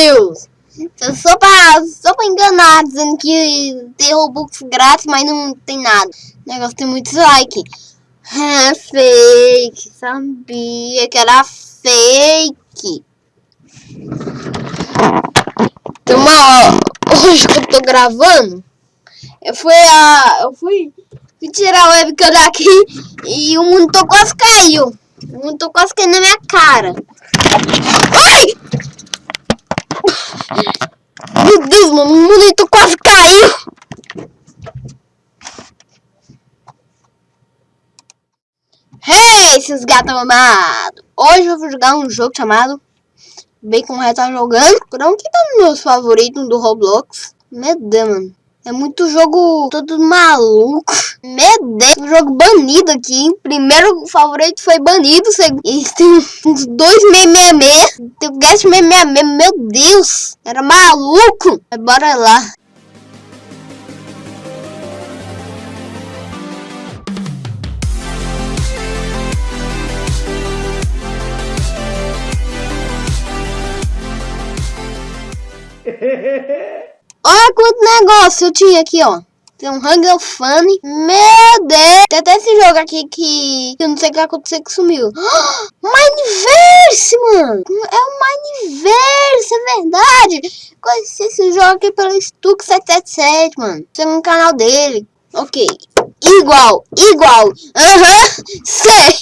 Deus! Só pra, só pra enganar, dizendo que tem Robux grátis, mas não tem nada. O negócio tem muitos likes. É fake, sabia que era fake. Uma hoje que eu tô gravando, eu fui a. Eu fui, fui tirar a webcam daqui e o monitor quase caiu. O monitor quase caiu na minha cara. Ai! Meu Deus, mano, o monitor quase caiu. Hey, seus gatos amados! Hoje eu vou jogar um jogo chamado Bacon Red tá jogando. Não que tá nos meus favoritos do Roblox. Meu Deus, mano. É muito jogo todo maluco. Meu Deus, jogo banido aqui. Primeiro favorito foi banido. E tem uns dois 666. Tem o Guest 666. Meu Deus, era maluco. Bora lá. Olha quanto negócio eu tinha aqui, ó. Tem um Hunger Funny. Meu Deus! Tem até esse jogo aqui que eu não sei o que aconteceu que sumiu. Mineverse, mano! É o Mineverse, é verdade! Conheci esse jogo aqui pelo Stuck777, mano. Tem um canal dele. Ok. Igual, igual. Aham, uhum, sei.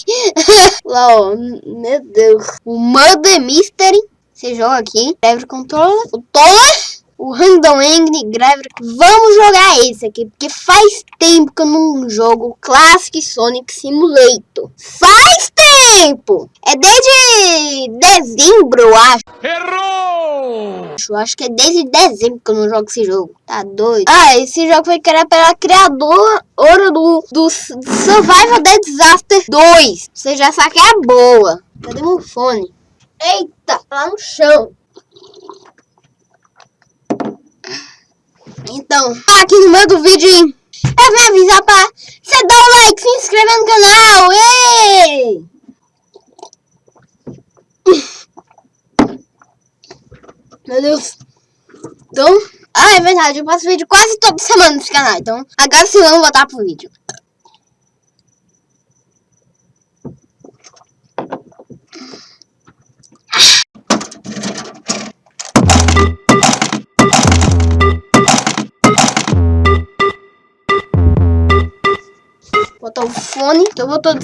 Ó. Meu Deus. O Mother Mystery. Você joga aqui. Driver Controller. O Toller o Random Angry Gravity. Vamos jogar esse aqui, porque faz tempo que eu não jogo Classic Sonic Simulator. Faz tempo! É desde dezembro, eu acho. Errou! Eu acho que é desde dezembro que eu não jogo esse jogo. Tá doido? Ah, esse jogo foi criado pela criadora do, do Survival Dead Disaster 2. Você já sabe que é boa. Cadê meu fone? Eita, lá no chão. Então, aqui no meio do vídeo, eu vim avisar pra você dar o like, se inscrever no canal. Ei! Meu Deus. Então, ah, é verdade, eu faço vídeo quase toda semana nesse canal. Então, agora sim vamos voltar pro vídeo. Fone. Eu vou todo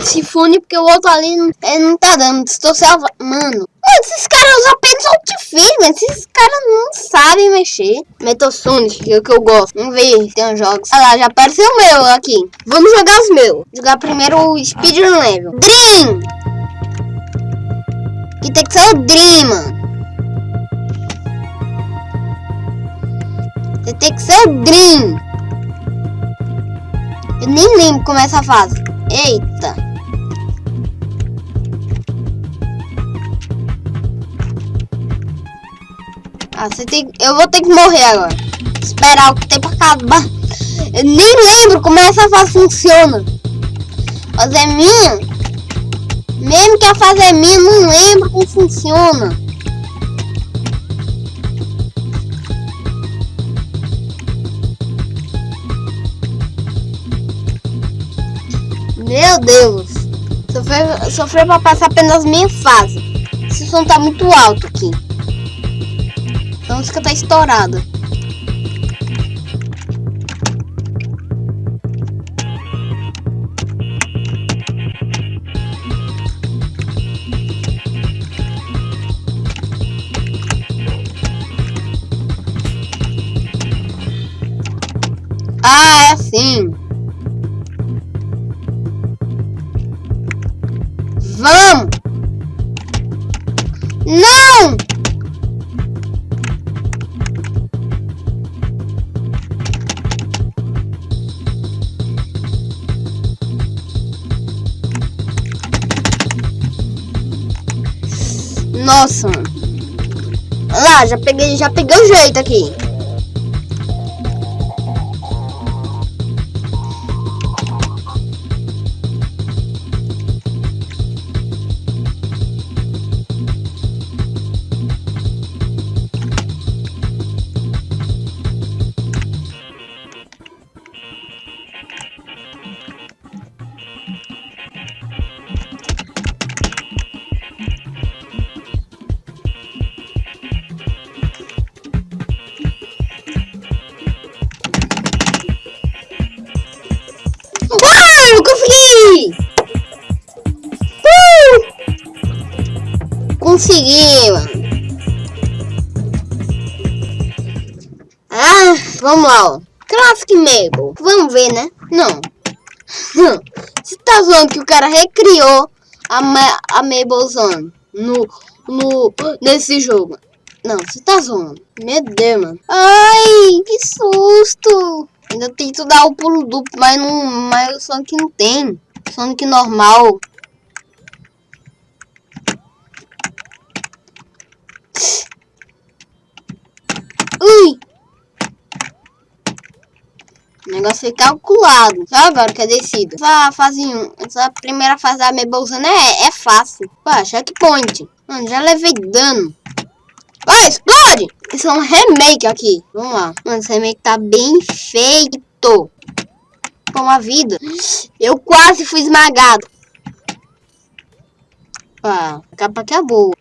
esse fone porque o outro ali não, não tá dando. Estou salva. Mano. Mano, esses caras usam apenas Ultifilm, mas esses caras não sabem mexer. Metal Sonic, que é o que eu gosto. Vamos ver tem uns jogos. Olha lá, já apareceu o meu aqui. Vamos jogar os meus. Jogar primeiro o Speedrun Level. Dream! Que tem que ser o Dream, mano. Tem que ser o Dream. Eu nem lembro como é essa fase. Eita. Ah, você tem... Eu vou ter que morrer agora. Esperar o tempo acabar. Eu nem lembro como essa fase funciona. Fase é minha. Mesmo que a fase é minha, não lembro como funciona. Meu Deus. Sofrer, sofrer pra passar apenas minha fase. Esse som tá muito alto aqui. A música tá estourada. Ah, é assim. Nossa, mano. Lá, já peguei, já peguei o jeito aqui. Consegui. Ah, vamos lá, ó. Classic Mabel. Vamos ver, né? Não. Você tá zoando que o cara recriou a, Ma a Mabelzone no, no, nesse jogo. Não, você tá zoando. Meu Deus, mano. Ai, que susto. Ainda tento dar o pulo duplo, mas, não, mas o Sonic não tem. Sonic normal. Ui! O negócio foi calculado. Só agora que é descida. Essa fase 1, essa primeira fase da Mebelzana é, é fácil. Pá, checkpoint. Mano, já levei dano. Vai, explode! Isso é um remake aqui. Vamos lá. Mano, esse remake tá bem feito. Com uma vida. Eu quase fui esmagado. Pá, a capa aqui é boa.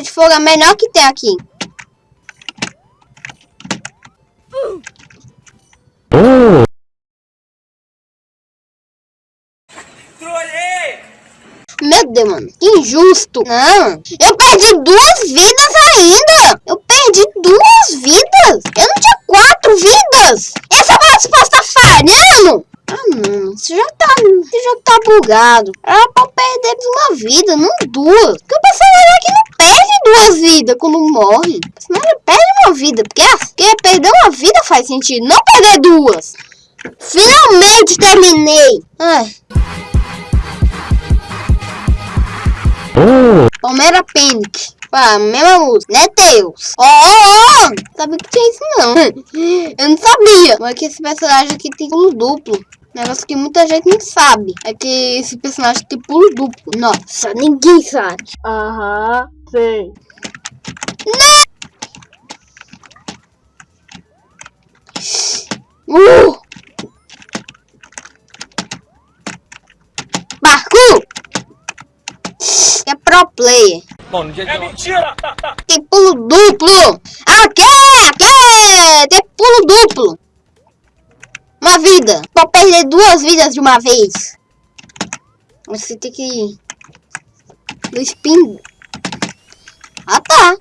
Capa de fogo é a melhor que tem aqui. Oh! Meu Deus, mano. Que injusto. Não. Eu perdi duas vidas ainda. Eu perdi duas vidas. Eu não tinha quatro vidas. Essa resposta tá falhando. Ah, não. Você já tá, você já tá bugado. Era pra perder uma vida, não duas. Porque o personagem aqui não perde duas vidas quando morre. O personagem perde uma vida. Porque, porque perder uma vida faz sentido, não perder duas. Finalmente terminei. Ai. Oh! Palmeira Panic. Pá, mesma música, né, Deus? Ó, ó, ó! Sabia que tinha isso, não. Eu não sabia. Mas que esse personagem aqui tem pulo duplo. Negócio que muita gente não sabe. É que esse personagem tem pulo duplo. Nossa, ninguém sabe. Aham, sei. Uh! Parkour! É pro player. Bom, no dia de É mentira! Tem pulo duplo. Aqui, aqui. Tem pulo duplo. Uma vida. Duas vidas de uma vez. Você tem que... Do spin... Ah, tá.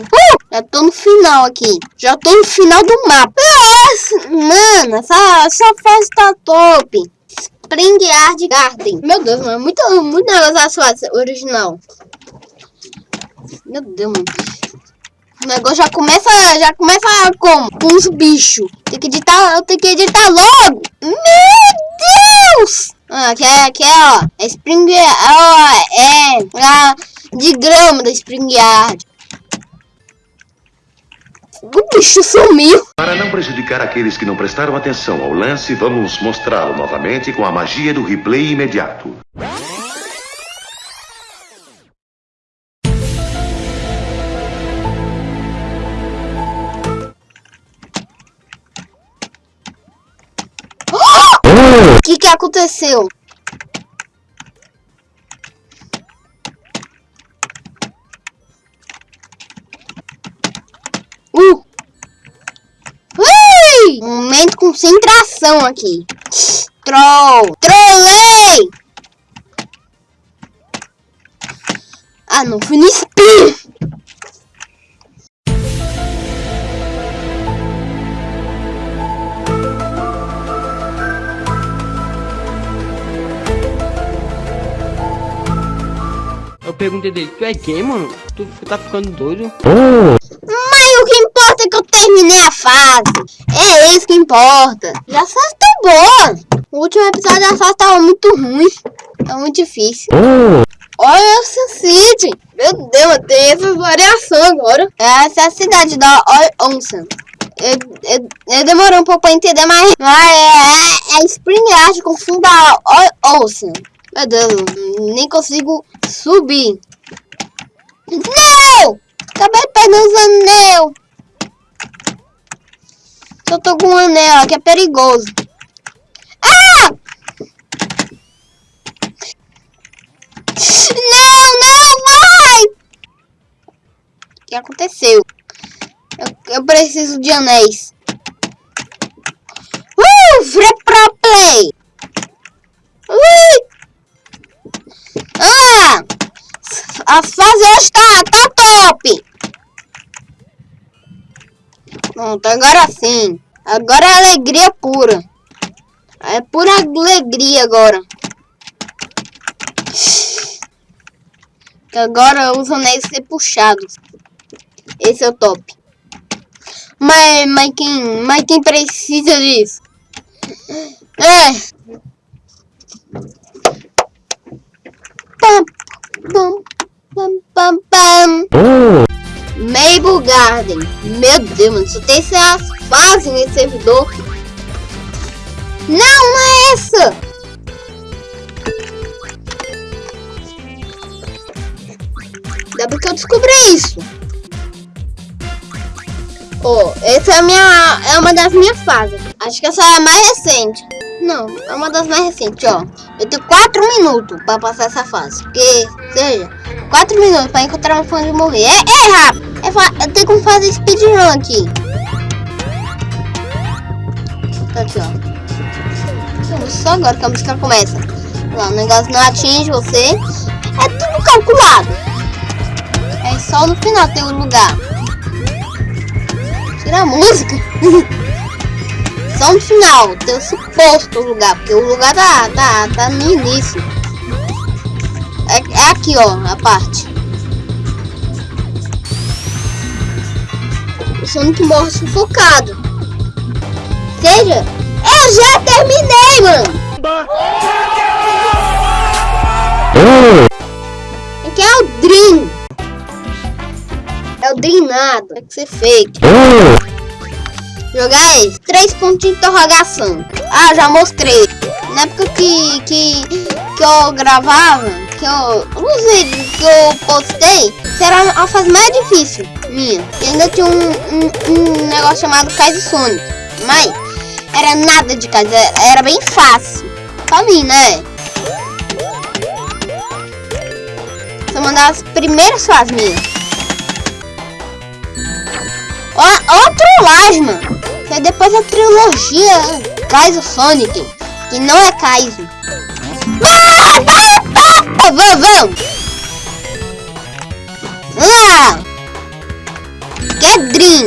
Uh, já tô no final aqui. Já tô no final do mapa. Nossa, mano, essa, essa fase tá top. Spring Yard Garden. Meu Deus, mano. Muito, muito negócio essa fase original. Meu Deus, mano. O negócio já começa, já começa como? Com os bichos. Tem que editar, eu tenho que editar logo. Meu Deus! Ah, aqui é, aqui é, ó. É Spring ó, é, é de grama da Spring Yard. O bicho sumiu. Para não prejudicar aqueles que não prestaram atenção ao lance, vamos mostrá-lo novamente com a magia do replay imediato. Que que aconteceu? Uh! Ui! Momento concentração aqui. Troll! Trollei! Ah, não fui no spin! Perguntei dele, tu é gay, mano? Tu tá ficando doido? Mas o que importa é que eu terminei a fase. É isso que importa. Já a fase tá boa. O último episódio da fase tava muito ruim. Tá muito difícil. Olha essa City. Meu Deus, tem essa variação agora. Essa é a cidade da Onsen. Eu, eu, eu um pouco pra entender, mas, mas é, é, é Spring Art com fundo da Onsen. Meu Deus, nem consigo subir. Não! Acabei perdendo os anel. Eu tô com um anel aqui, é perigoso. Ah! Não, não, vai! que aconteceu. Eu, eu preciso de anéis. Uh, free pro play. Ui. Ah, a fase hoje tá, top. Pronto, agora sim. Agora é alegria pura. É pura alegria agora. Agora os anéis ser puxados. Esse é o top. Mas, mas, quem, mas quem precisa disso? É. Pam, pam, pam, pam. Mabel Garden. Meu Deus, mano. Só tem essas fases nesse servidor. Não, não é essa. Ainda porque eu descobri isso. Oh, essa é, a minha, é uma das minhas fases. Acho que essa é a mais recente. Não, é uma das mais recentes, ó. Eu tenho 4 minutos pra passar essa fase. Porque, seja, 4 minutos pra encontrar uma fã de morrer. É, é rápido. É, eu tenho como fazer speedrun aqui. Tá aqui, ó. Só agora que a música começa. Lá, o negócio não atinge você. É tudo calculado. É só no final tem um lugar. Tira a música. só no final tem o suposto lugar. Porque o lugar tá, tá, tá no início. É, é aqui, ó, a parte. O Sonic morre sufocado. Seja, eu já terminei, mano. Aqui é o Dream. É o Dream nada. Tem que ser fake. Jogar esse. Três pontos de interrogação. Ah, já mostrei. Na época que, que, que eu gravava, que eu, os vídeos que eu postei, será a fase mais difícil minha. E ainda tinha um, um, um negócio chamado Kaiser Sonic. Mas era nada de casa, era bem fácil. Pra mim, né? É uma primeiras fases minhas. Ó, ó mano. Isso é depois da trilogia Kaizo Sonic. Que não é Kaizo. Vamos, vamos. Ah! Que é Dream.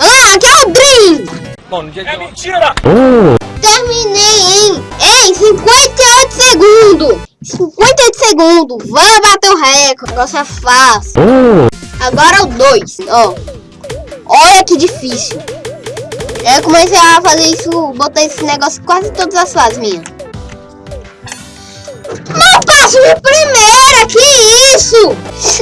Ah, que é o Dream. Bom, no dia de É mentira! Terminei em, em 58 segundos. 58 segundos. Vamos bater o recorde. O negócio é fácil. Agora o 2, ó. Olha que difícil. Eu comecei a fazer isso, botar esse negócio quase todas as fases minhas. Não passo de primeira, que isso?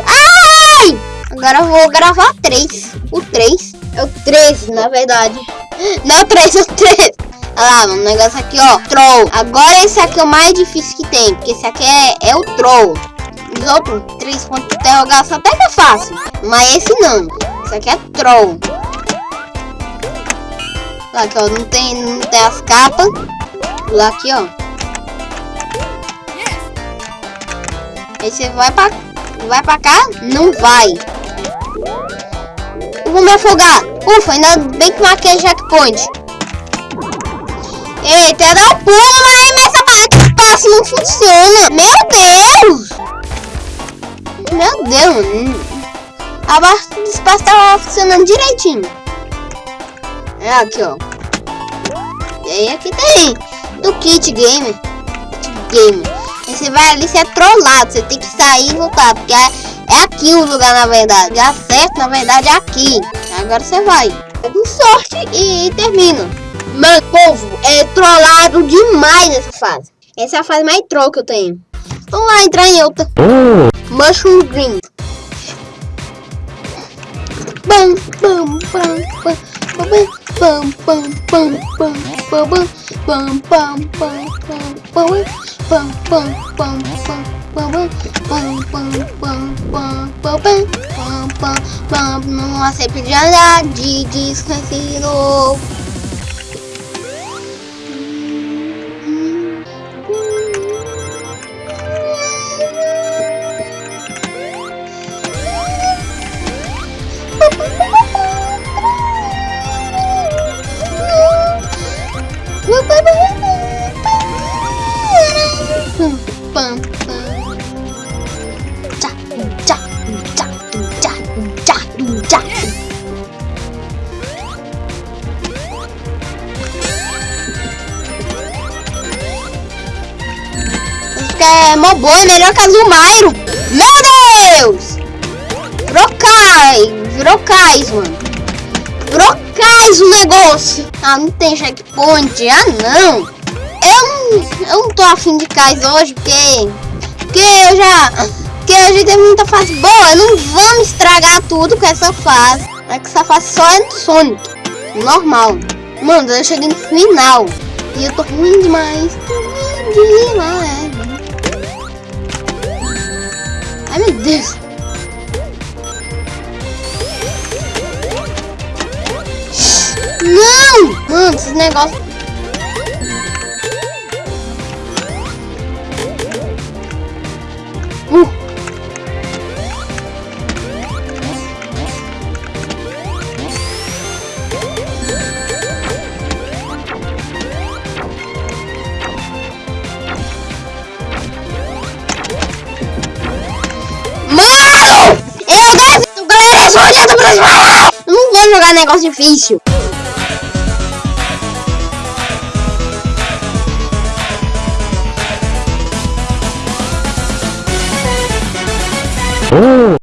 Ai! Agora eu vou gravar 3. O 3. É o 13, na verdade. Não, 3, é o 3. Olha lá, um negócio aqui, ó. Troll. Agora esse aqui é o mais difícil que tem. Porque esse aqui é, é o Troll. Os outros, três pontos de interrogação até que é fácil. Mas esse não. Esse aqui é Troll. Lá aqui, ó. Não tem, não tem as capas. Lá aqui, ó. Aí você vai pra, vai pra cá? Não vai. Eu vou me afogar. Ufa, ainda bem que marquei checkpoint. Eita, dá um pulo, mas essa passe não funciona. Meu Deus! Meu Deus. A barra do espaço tava funcionando direitinho. É aqui, ó. E aí aqui tem do Kit Gamer. Kit Gamer. Aí você vai ali, você é trollado. Você tem que sair e voltar. Porque é, é aqui o lugar, na verdade. Já certo, na verdade, é aqui. Agora você vai. Com sorte e termina. Mano, povo, é trollado demais nessa fase. Essa é a fase mais troll que eu tenho. Vamos lá, entrar em outra. Mushroom Green. Boom! boom, Boom! Boom! pam, É mó boa, é melhor que a Mairo. Meu Deus! Brocais! brocais, mano. Brocais o negócio. Ah, não tem checkpoint. Ah, não. Eu não, tô afim de Kais hoje, porque... Porque eu já... Porque a gente tem muita fase boa. Não vamos estragar tudo com essa fase. É que essa fase só é no Sonic. Normal. Mano, eu cheguei no final. E eu tô ruim demais. Ruim demais. Ai, meu Deus. Não! Mano, esses negócios... Uh. Mano! Eu devo... Galera, eu sou olhando! Eu não vou jogar negócio difícil.